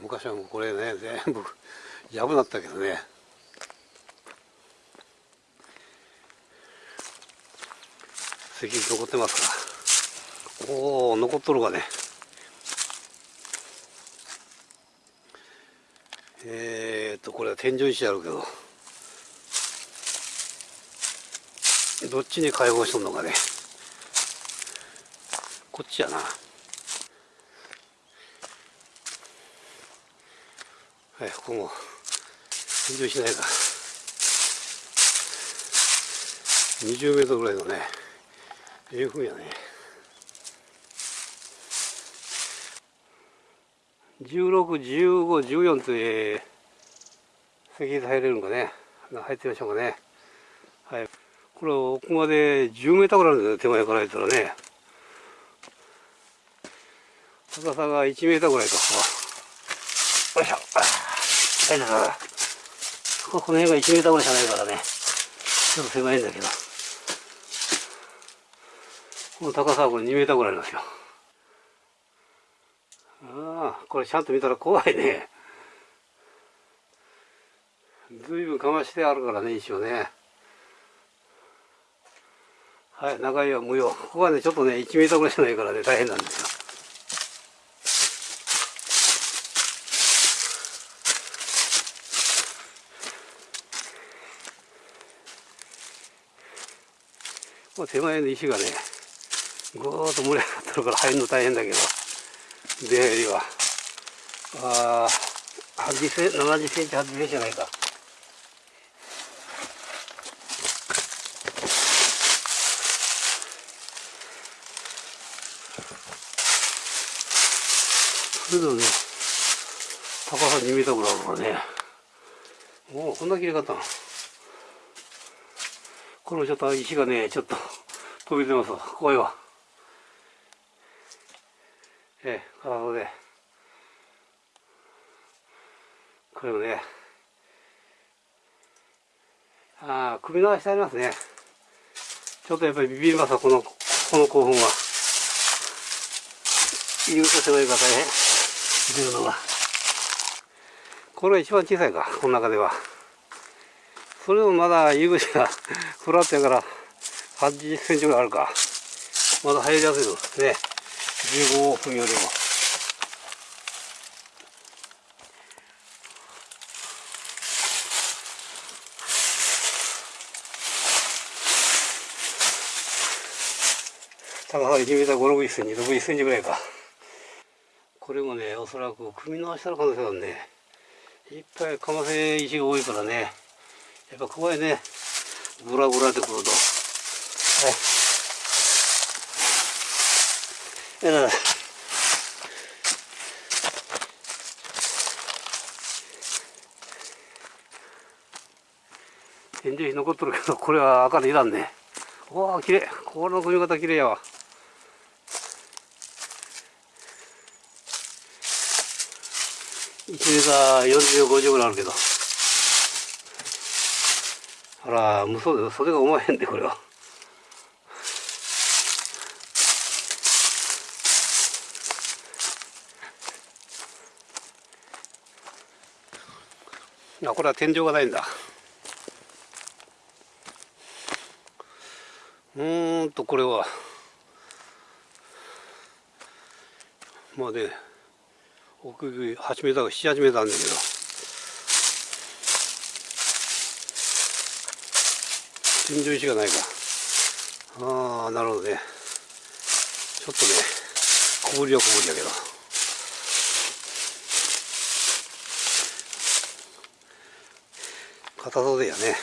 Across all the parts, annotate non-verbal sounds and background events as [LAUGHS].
昔はもうこれね全部やぶだったけどね。石残ってますか。おお残っとるがね。えー、っとこれは天井石あるけどどっちに解放しとんのかね。こっちやな。はいここも天井しないか20メートルぐらいのねええふうやね。161514という石入れるんかね。入ってみましょうかね。はい。これ奥まで10メーターぐらいあるんですよ手前から言ったらね。高さが1メーターぐらいかよいしょ。はいだからこの辺が1メーターぐらいしかないからね。ちょっと狭いんだけど。この高さはこれ2メーターぐらいありますよ。ああこれちゃんと見たら怖いね。ずいぶんかましてあるからね石をね。はい長いは無用。ここはねちょっとね1メーターぐらいしかないからね大変なんですよ。こ手前の石がねぐーっと盛り上がってるから入るの大変だけど出入りは。ああ80センチ70センチ80センチじゃないか。それでもね高さ2メートルぐらいあるからね。もうこんな切れ方これちょっと石がねちょっと飛び出ますわ。怖いわ。ええ体で。これもね。ああ首の足ありますね。ちょっとやっぱりビビりますわこのこの興奮は。入り口狭いか大変。出るのが。これが一番小さいかこの中では。それでもまだ入り口がフラットやから80センチぐらいあるかまだ入りやすいのね15分よりも高さ1メーター5、6センチ、6センチぐらいか。これもね、おそらく組み直したの可能性があるね。いっぱいかませ石が多いからね。やっぱ怖いね。ぐらぐらってくると。はい。えら天井石残っとるけど、これは赤でいらんね。わあ、綺麗。この組み方綺麗やわ。1メーター40、50ぐらいあるけど。あら、無双で、袖がおまへんで、これは。あ、これは天井がないんだ。うーんと、これは。まあね、奥8メーターか7、8メーターあるんだけど。天井石がないか。ああなるほどね。ちょっとね小ぶりは小ぶりだけど。硬そうでやね。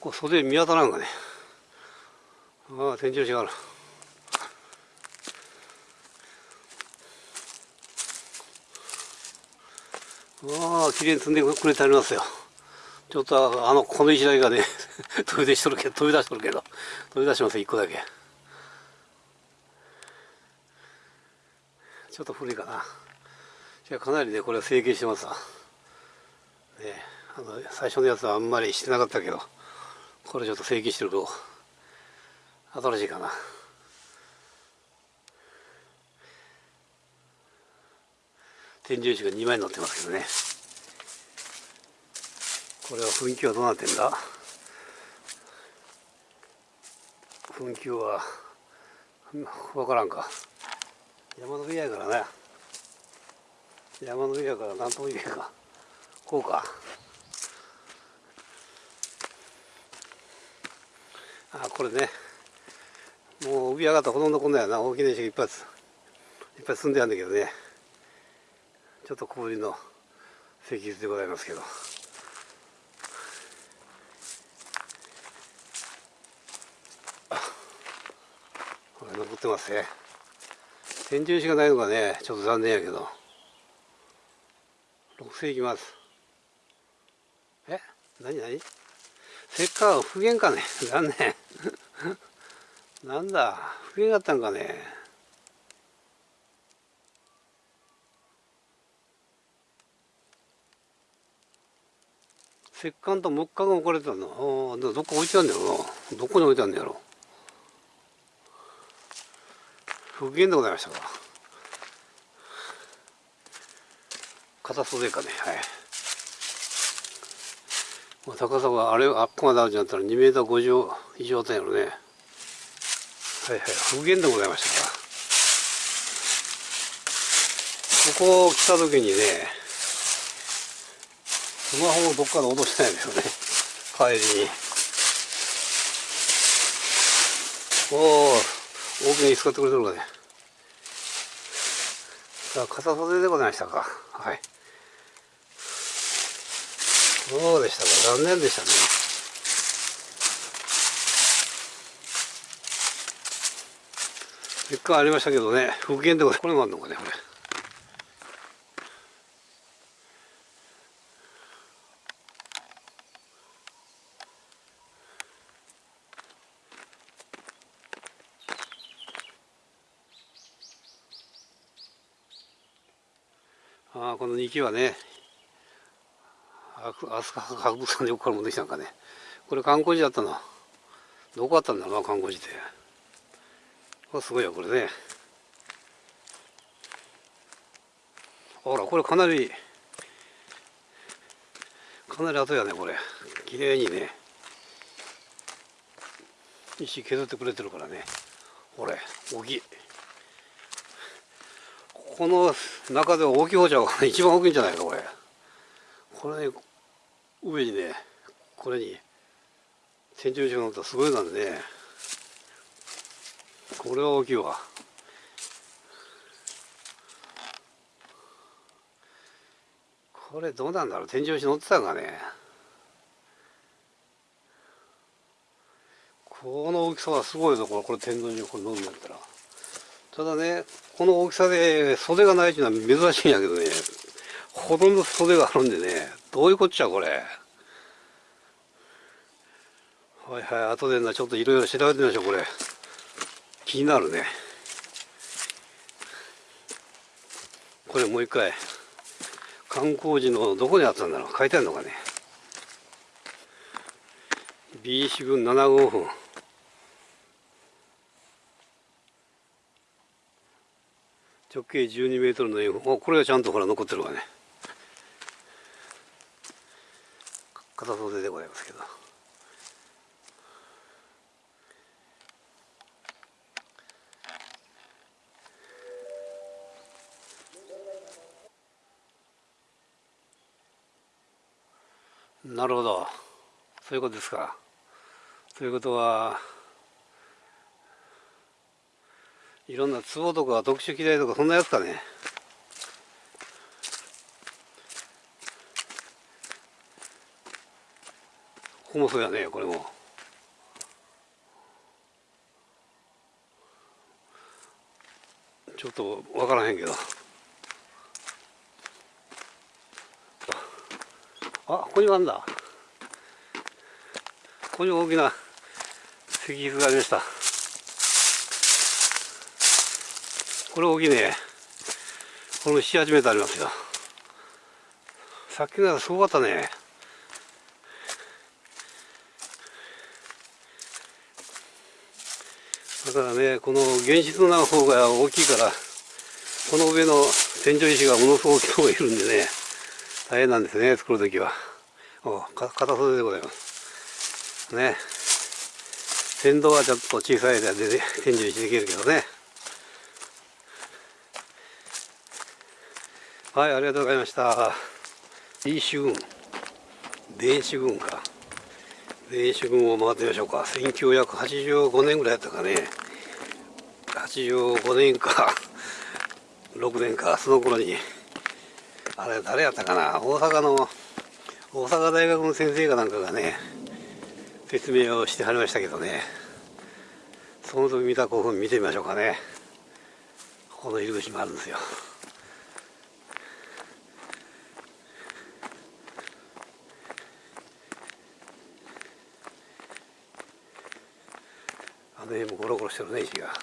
こう袖見当たらんがね。ああ天井石がある。ああ、綺麗に積んでくれてありますよ。ちょっとあの、この石だけがね、[LAUGHS] 飛び出しとるけど、飛び出しとるけど、飛び出します一個だけ。ちょっと古いかな。じゃかなりね、これは成形してますわ。ね、あの最初のやつはあんまりしてなかったけどこれちょっと正規してると新しいかな天井石が2枚乗ってますけどね。これは噴気はどうなってんだ？噴気は分からんか。山の上やからね。山の上やから何とも言えんか。こうか。あこれね。もう上上がったほとんどこんなやな。大きな石がいっぱいいっぱい積んであるんだけどね。ちょっと小ぶりの石図でございますけど。これ残ってますね。天井石がないのがねちょっと残念やけど。6世紀ます。え？何何？せっかく復元かね？残念。[LAUGHS] なんだ？復元だったんかね？石棺と木棺が置かれてたの。どっか置いてあるんだろうな。どこに置いてあんだやろ。復元でございましたか。片袖かね。はい、高さがあれあっこまであるんだったら2メーター50以上あったんやろね。はいはい。復元でございましたか。ここ来た時にねスマホをどっかで落としたんやけどね。帰りに。おお大きな椅子使ってくれてるかね。さあ片袖でございましたか。はい。そうでしたか。残念でしたね。結果ありましたけどね。復元でこれもあるのかねこれ。あこの2機はね飛鳥博物館でよくから持ってきたんかね。これ観光地だったなどこあったんだろうな観光地って。これすごいよこれね。ほらこれかなりかなり後やねこれ。綺麗にね。石削ってくれてるからね。これ大きいこの中で大きい方じゃ一番大きいんじゃないかこれ。これね上にねこれに天井石が乗ったらすごいなんでねこれは大きいわ。これどうなんだろう？天井石乗ってたんかねこの大きさはすごいぞこれこれ天井石これ乗るんだったら。ただねこの大きさで袖がないっていうのは珍しいんやけどねほとんど袖があるんでねどういうこっちゃこれ。はいはい後でなちょっといろいろ調べてみましょうこれ。気になるね。これもう一回観光地のどこにあったんだろう。書いてあるのかね。B 四分7号分直径12メートルの円墳これがちゃんとほら残ってるわね。片袖でございますけど。なるほど。そういうことですか。ということはいろんな壺とか特殊機材とかそんなやつかね。ここもそうやねこれも。ちょっと分からへんけど。あここにもあんだ。ここに大きな石碑がありました。これ大きいね。この78メートルありますよ。さっきのやつすごかったね。だからねこの原子の方が大きいからこの上の天井石がものすごく大きいるんでね大変なんですね作る時は。おか片袖でございます。ね。先導はちょっと小さいで天井石できるけどね。はいありがとうございました。いい主軍電子軍か電子軍を回ってみましょうか。1985年ぐらいやったかね。85年か。6年か。その頃にあれ誰やったかな？大阪の大阪大学の先生かなんかがね説明をしてはりましたけどね。その時見た興奮見てみましょうかね。この入り口もあるんですよあの辺もゴロゴロしてるね石が。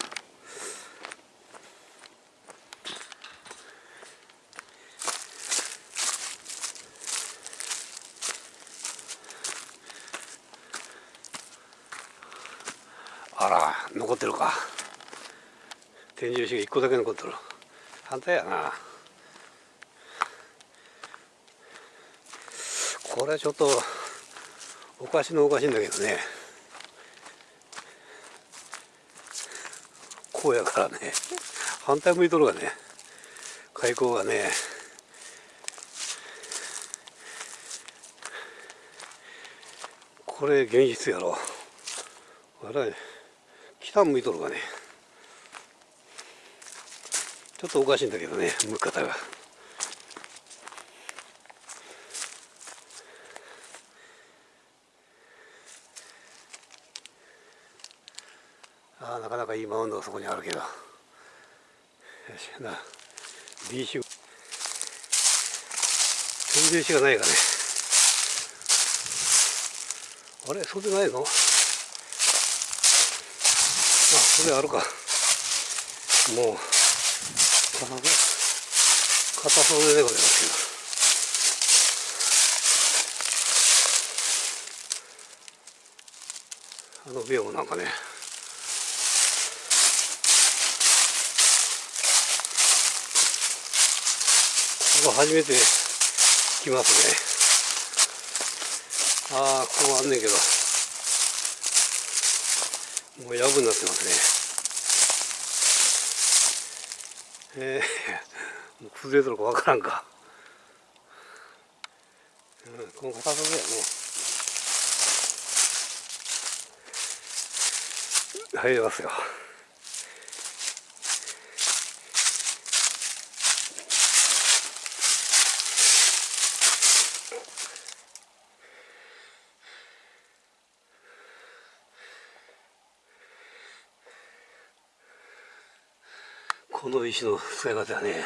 あら残ってるか。天井石が1個だけ残ってる。反対やな。これちょっとおかしのおかしいんだけどね。こうやからね。反対向いとるがね。開口がね。これ現実やろ。あれ北向いとるがね。ちょっとおかしいんだけどね向き方が。ああなかなかいいマウンドがそこにあるけど。よしな B 種天井石がないかね。あれ？そうでないの？あそれあるか。もう片袖でございますけどあのビオもなんかね。ここ初めて来ますね。ああここあんねんけど。もうやぶになってますね。えー、もう崩れてるかわからんか、うん、この片袖やね。入りますよ。石の使い方はね。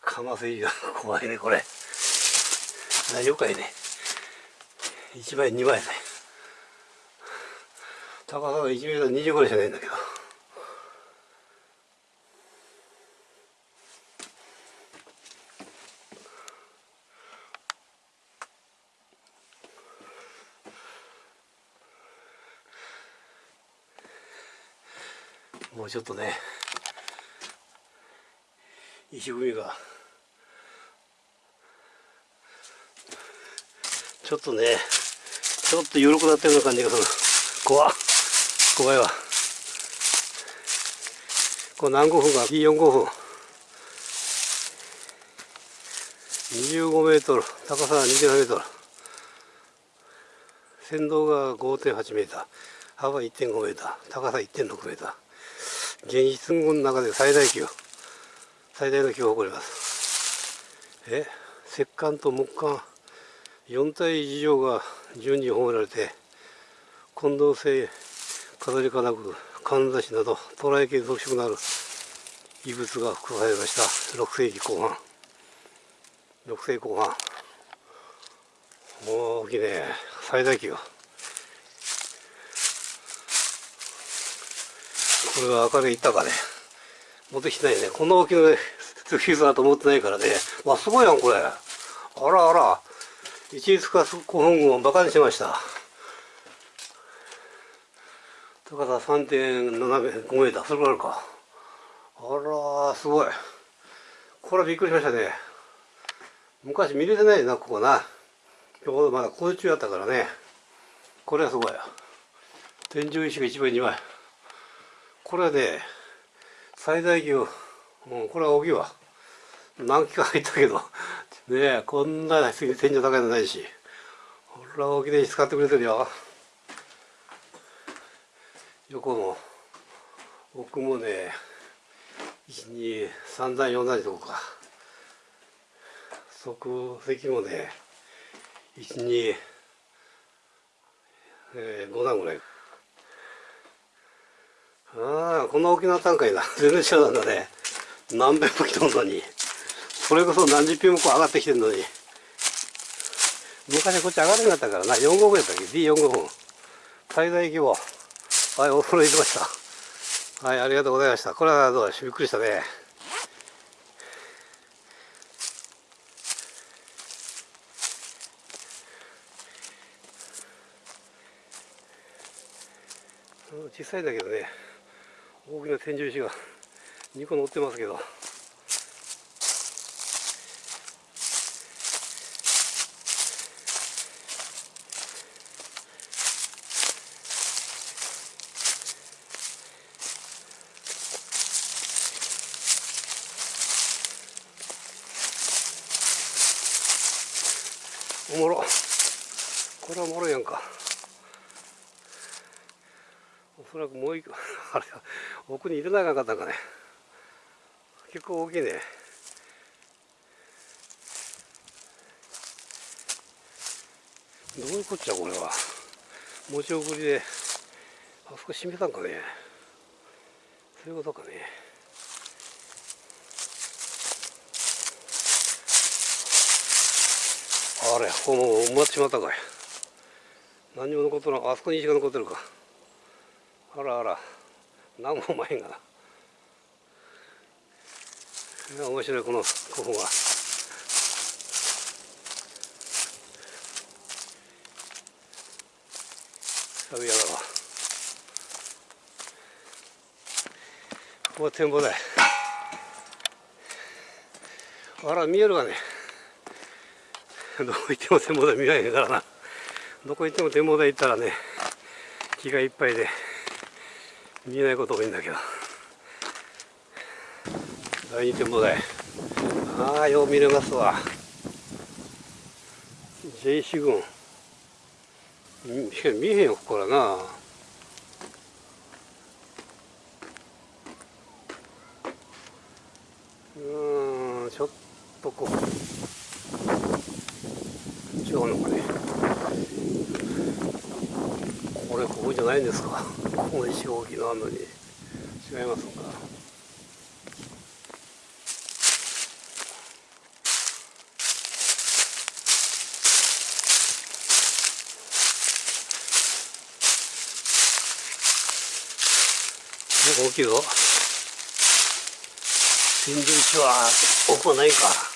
かませが怖いねこれ。大丈夫かいね。1枚2枚ね。高さが1メートル20ぐらいしかないんだけど。もうちょっとね石組みがちょっとねちょっと緩くなったような感じがする。怖怖いわ。これ何5分か P45 分25メートル。高さが27メートル。先導が5.8メーター。幅1.5メーター。高さ1.6メーター。現実の中で最大級最大の級を誇ります。え石棺と木棺4体以上が順に褒められて近藤製飾り金具かんざしなど捉え系特色のある遺物が含まれました。6世紀後半。6世紀後半。大きいね。最大級。これは明るい板がね持ってきてないねこんな大きなフィーズだと思ってないからねわすごいやんこれあらあら一律化古本群をバカにしました高さ3.5メーター、それぐらいあるか。あらすごい。これはびっくりしましたね。昔見れてないな、ここな。ちょうどまだ工事中やったからね。これはすごい。天井石が1枚2枚。これはね、最大級、う、これは大きいわ。何機か入ったけど、ねえ、こんな天井高いのないし。ほら、大きい石使ってくれてるよ。横も、奥もね、1、2、3段、4段とこか。側席もね、1、2、えー、5段ぐらい。ああ、こんな大きな単価いな。[LAUGHS] 全然知らなんだね。何遍も来とんのに。それこそ何十遍もこう上がってきてんのに。昔こっち上がれなかったからな。4号分やったっけ ?D45 分。最大規模。はい、お風呂入れました。はい、ありがとうございました。これはどうしびっくりしたね。小さいんだけどね大きな天井石が2個乗ってますけどおもろこれはおもろいやんかおそらくもう一個あれ奥に入れなかったかね。結構大きいね。どういうこっちゃこれは。持ち送りであそこ閉めたんかね。そういうことかね。あれここもう埋まってしまったかい。何にも残ってないあそこに石が残ってるか。あらあら。何も前が。な面白いこのここが。サビヤだわここは展望台。あら見えるわね。どこ行っても展望台見られへんからな。どこ行っても展望台行ったらね気がいっぱいで。見えないこと多いんだけど。第二展望台。ああよう見れますわ。J 四群しか見えへんよここからな。うんちょっとこう。違うのかねこれここじゃないんですか？ここの石大きなのに。違いますか？大きいぞ。天井石は奥はないか。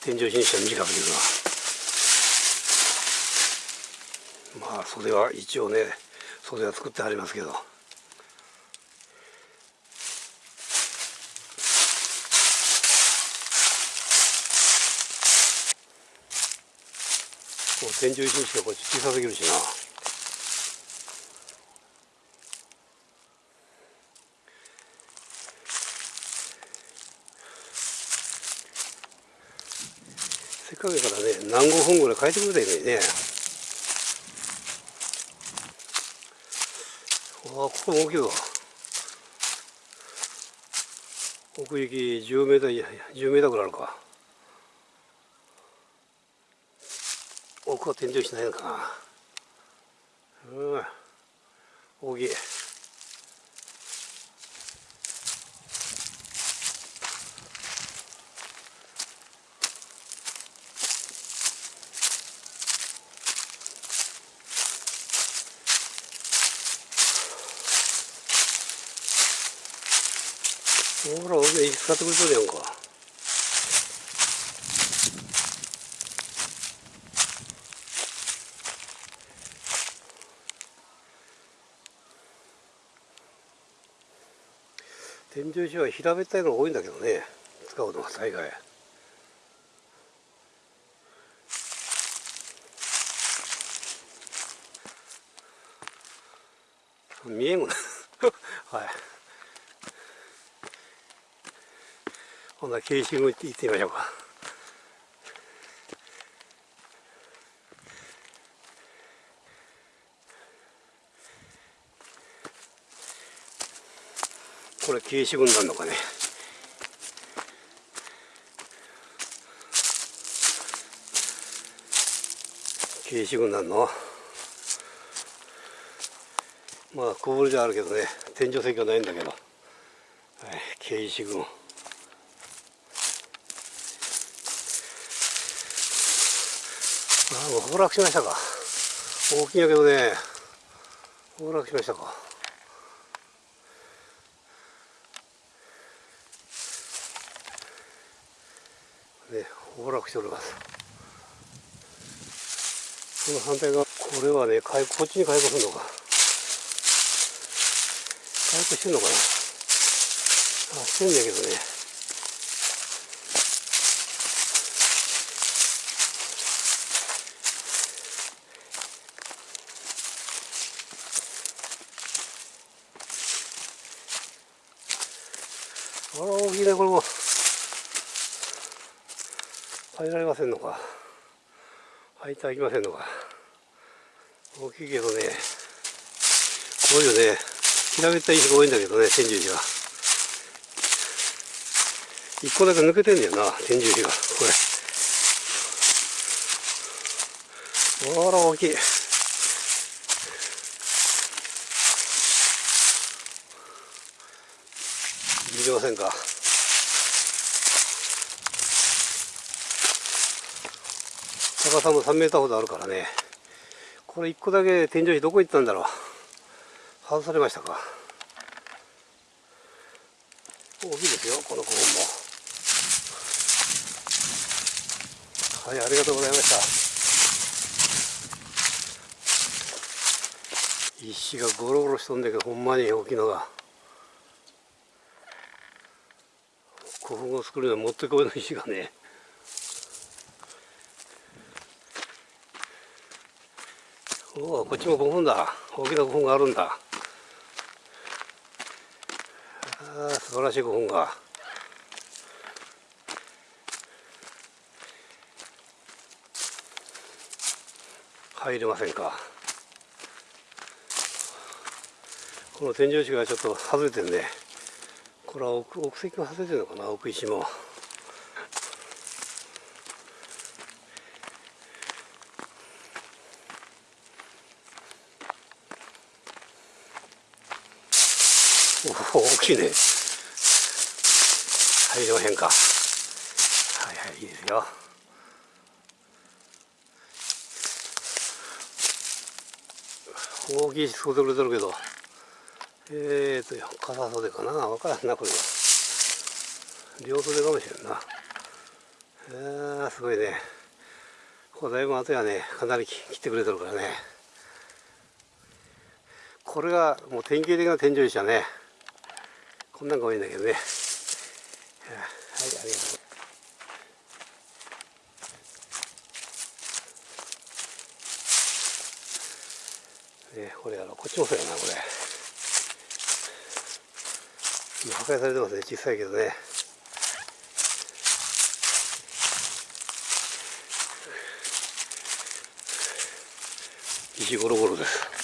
天井にしては短くいうのはまあ袖は一応ね袖は作ってありますけど。天井石にしてはこっち小さすぎるしなっかけからね何号分ぐらい変えてくれたらいいね。あここも大きいわ奥行き10メーター10メーターぐらいあるか。奥は天井しないのかな。うん。大きい。使ってくれそうやんか。天井石は平べったいのが多いんだけどね使うのは大概。見えんもん [LAUGHS] はい。ほんなら慶心行ってみましょうか。これ慶軍なのかね。慶支軍団の？まあ小ぶりであるけどね。天井石はないんだけど、はい、慶支軍あもう崩落しましたか。大きいんやけどね。崩落しましたか。ね崩落しております。この反対側これはねこっちに開放するのか。開放してんのかな。あしてんだけどね。あら大きいねこれも入られませんのか。入ってはいけませんのか。大きいけどねこういうね。平べったい石が多いんだけどね天獣石は。一個だけ抜けてんだよな天獣石が。これ。あら大きい。見てませんか。高さも3メーターほどあるからね。これ1個だけ天井石どこ行ったんだろう。外されましたか。大きいですよこの古墳も。はいありがとうございました。石がゴロゴロしとんだけどほんまに大きいのが。古墳を作るのにもってこいの石がねおおこっちも古墳だ大きな古墳があるんだ。ああ素晴らしい古墳が。入れませんか。この天井石がちょっと外れてるねこれは奥奥石が外れてるのかな奥石もおお大きいね入りませんかはいはいいいですよ大きいし袖くれてるけどえーと、傘袖かなわからんな、これは。両袖かもしれんな。えー、すごいね。ここだいぶ後やね、かなり切ってくれてるからね。これがもう典型的な天井石だね。こんなんが多いんだけどね。はい、ありがとう。ね、これやろ、こっちもそうやな、これ。破壊されてますね小さいけどね石ゴロゴロです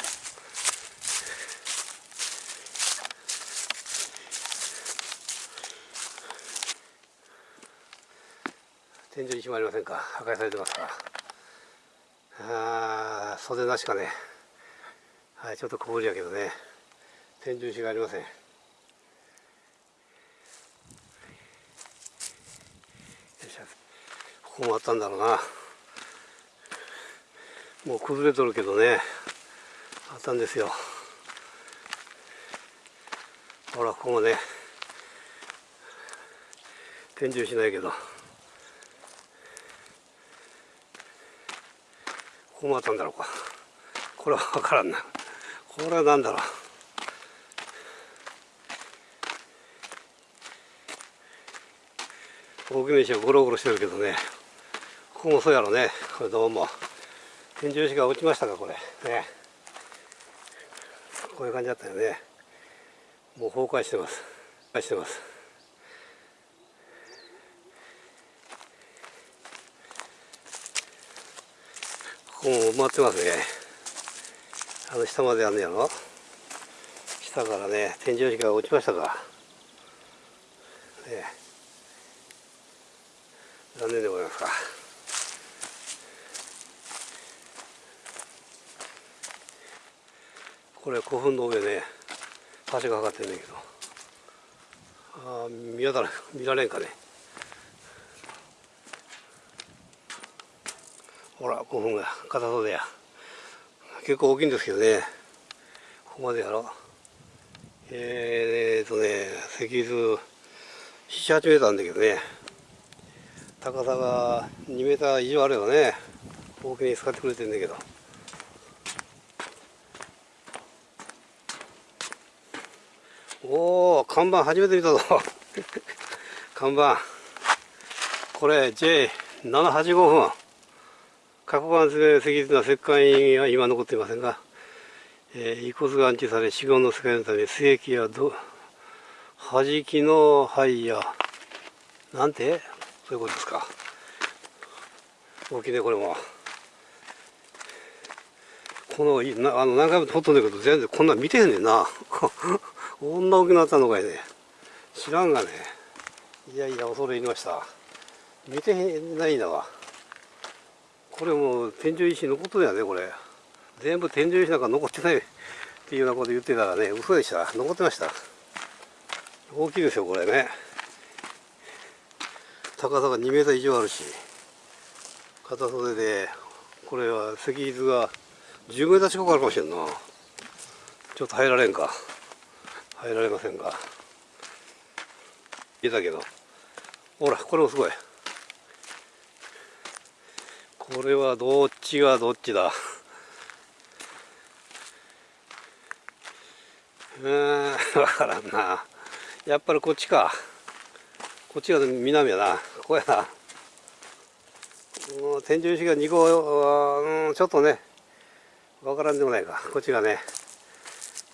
天井にもありませんか？破壊されてますかああ袖なしかね。はいちょっと小ぶりやけどね。天井石がありません。ここもあったんだろうな。もう崩れとるけどね。あったんですよ。ほらここもね。天井しないけど。こう回ったんだろうか。これは分からんな。これは何だろう。大きめ石はゴロゴロしてるけどね。ここもそうやろうね。これどうも。天井石が落ちましたかこれ。ね。こういう感じだったよね。もう崩壊してます。崩壊してます。ここも埋まってますね。あの下まであんねやろ？下からね天井石が落ちましたか。ね。残念でございますか。これ古墳の上ね橋がかかってるんだけど。ああ見当たら見られんかね。ほら古墳が片袖や。結構大きいんですけどね。ここまでやろえー、っとね石図78メーターなんだけどね。高さが2メーター以上あるよね大きに使ってくれてるんだけど。おお看板初めて見たぞ。[LAUGHS] 看板。これ J785 分。過去間石術な石棺印は今残っていませんが、えー、遺骨が安置され死後の世界のため須液やど弾きの灰やなんて？そういうことですか。大きいねこれも。このなあの何回も撮っとんだけど全然こんなん見てへんねんな。こんな大きくなったのかいね。知らんがね。いやいや恐れ入りました。見てへんないんだわ。これも天井石残っとるやねこれ。全部天井石なんか残ってない [LAUGHS] っていうようなこと言ってたらね嘘でした。残ってました。大きいですよこれね。高さが2メーター以上あるし片袖でこれは石図が10メーター近くあるかもしれんな。ちょっと入られんか。入られませんが。いたけど。ほらこれもすごい。これはどっちがどっちだ？[LAUGHS] うん分からんな。やっぱりこっちか。こっちが南やな。ここやな。天井石が2個、うん、ちょっとねわからんでもないか。こっちがね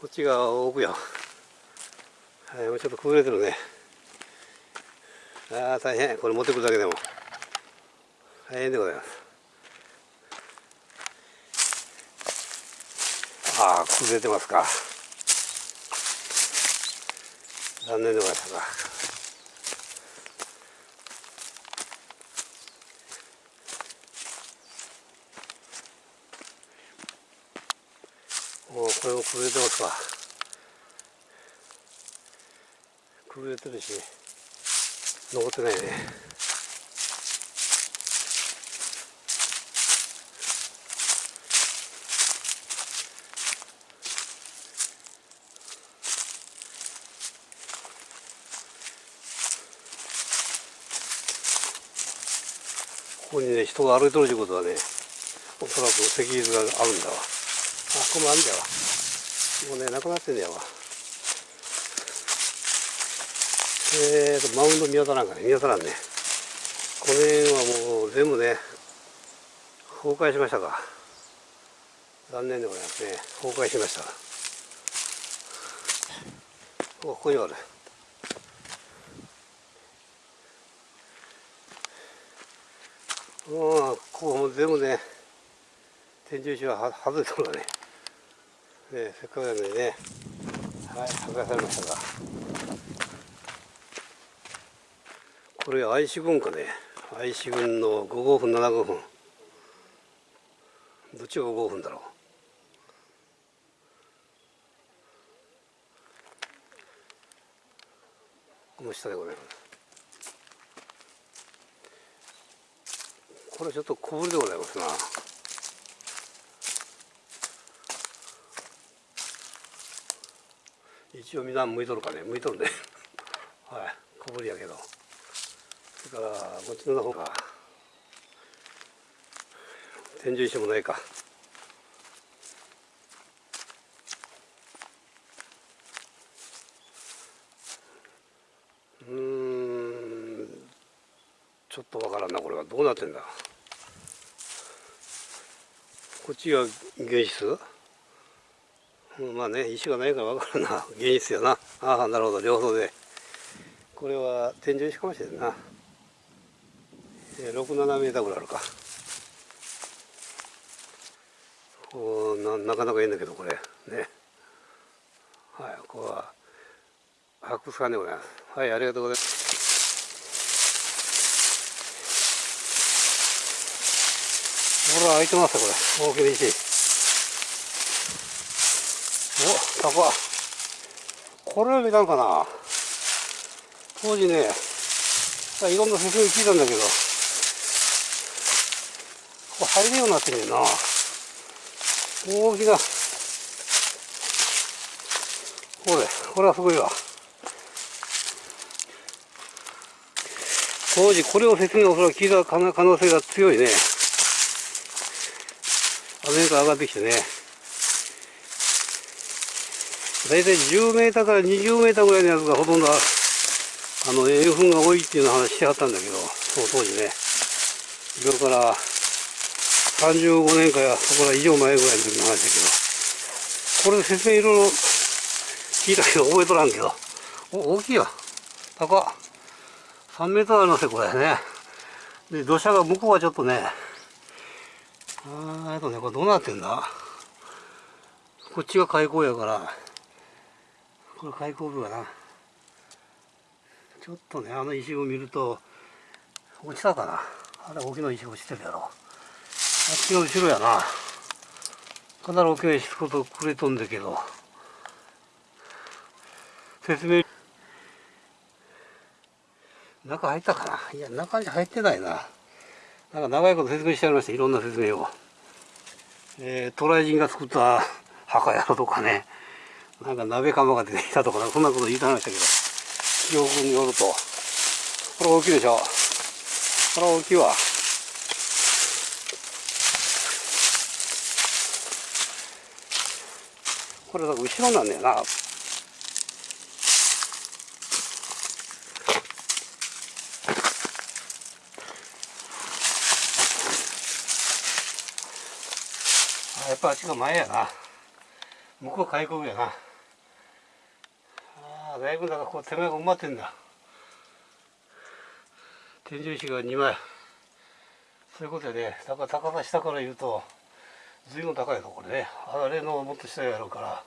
こっちが奥よ。はいもうちょっと崩れてるね。ああ大変。これ持ってくるだけでも。大変でございます。ああ崩れてますか。残念でございます。かもうこれも崩れてますわ崩れてるし残ってないね。ここにね人が歩いとるということはねおそらく石図があるんだわ。あここもあるんだわ。もうねなくなってんだよわえーとマウンド見当たらんかね。見当たらんね。この辺はもう全部ね崩壊しましたか。残念でございますね。崩壊しました。ここにあるうんここも全部ね天井石は外れたのだね。ね、せっかくなのにね、はい、破壊されましたが、これ愛知郡かね、愛知郡の5号分、7号分、どっちが5号分だろう。この下でございます。これちょっと小ぶりでございますな。一応みんな向いとるかね。向いとるね。[LAUGHS] はい。小ぶりやけど。それからこっちの方が。天井石もないか。うん。ちょっとわからんなこれは。どうなってんだ。こっちが原質うんまあね石がないからわからんな。[LAUGHS] 原質やな。ああなるほど。両方で。これは天井石かもしれんな、えー、67メーターぐらいあるか。こうななかなかいいんだけどこれ。ね。はいここは発掘館でございます。はいありがとうございます。ほら開いてますよこれ。大きな石。おタコこれは見たんかな。当時ねいろんな説明聞いたんだけど。これ入るようになってんねんな。大きな。これこれはすごいわ。当時これを説明おそらく聞いた可能性が強いね。アメリカ上がってきてね。大体10メーターから20メーターぐらいのやつがほとんどあの栄粉が多いっていうの話してはったんだけどその当時ね。今から35年かやそこら以上前ぐらいの時の話だけど。これ説明いろいろ聞いたけど覚えとらんけど。お大きいわ。高っ。3メートルありますよこれね。で土砂が向こうはちょっとねあーとねこれどうなってんだ？こっちが開口やからこれ開口部かな。ちょっとねあの石を見ると落ちたかな。あれ大きな石落ちてるやろ。あっちが後ろやな。かなり大きな石ことくれとんだけど。説明。中入ったかな？いや中に入ってないな。なんか長いこと説明してありましたいろんな説明を、えー、渡来人が作った墓やろとかね。なんか鍋釜が出てきたとかそんなこと言いてましたけど記憶によると。これ大きいでしょ。これ大きいわ。これだか後ろなんだよな。やっぱあっちが前やな。向こう開口やな。あだいぶだからこう手前が埋まってんだ。天井石が2枚。そういうことやね。だから高さ下から言うと随分高いぞこれね。あれのもっと下やろうから。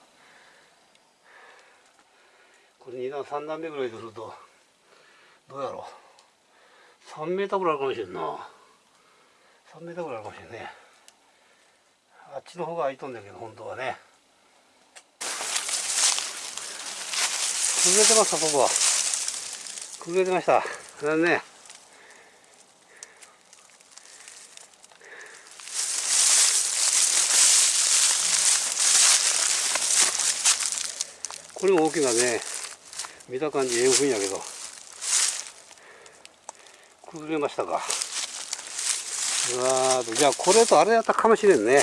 これ2段3段目ぐらいでするとどうやろう。3メーターぐらいあるかもしれんな。3メーターぐらいあるかもしれんね。あっちの方が空いとんだけど本当はね。崩れてますかここは。崩れてました。残念。これも大きなね見た感じええふんやけど。崩れましたか。うわじゃあこれとあれやったかもしれんね。